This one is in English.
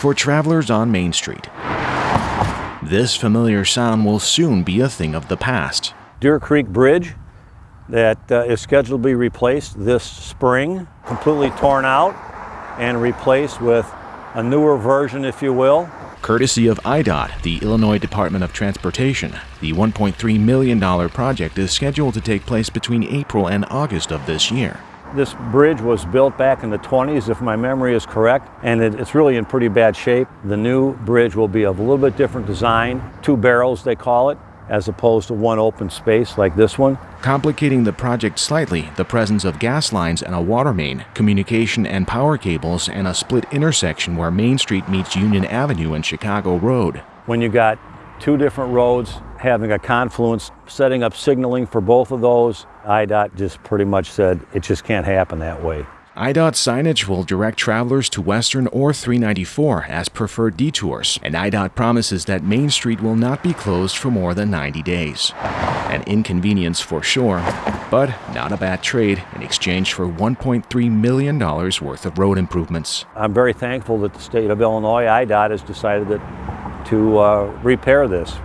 for travelers on Main Street. This familiar sound will soon be a thing of the past. Deer Creek Bridge that uh, is scheduled to be replaced this spring, completely torn out and replaced with a newer version, if you will. Courtesy of IDOT, the Illinois Department of Transportation, the $1.3 million project is scheduled to take place between April and August of this year. This bridge was built back in the 20s, if my memory is correct, and it, it's really in pretty bad shape. The new bridge will be of a little bit different design, two barrels they call it, as opposed to one open space like this one. Complicating the project slightly, the presence of gas lines and a water main, communication and power cables, and a split intersection where Main Street meets Union Avenue and Chicago Road. When you got two different roads having a confluence, setting up signaling for both of those, IDOT just pretty much said it just can't happen that way. IDOT signage will direct travelers to Western or 394 as preferred detours, and IDOT promises that Main Street will not be closed for more than 90 days. An inconvenience for sure, but not a bad trade in exchange for $1.3 million worth of road improvements. I'm very thankful that the state of Illinois, IDOT, has decided that to uh, repair this.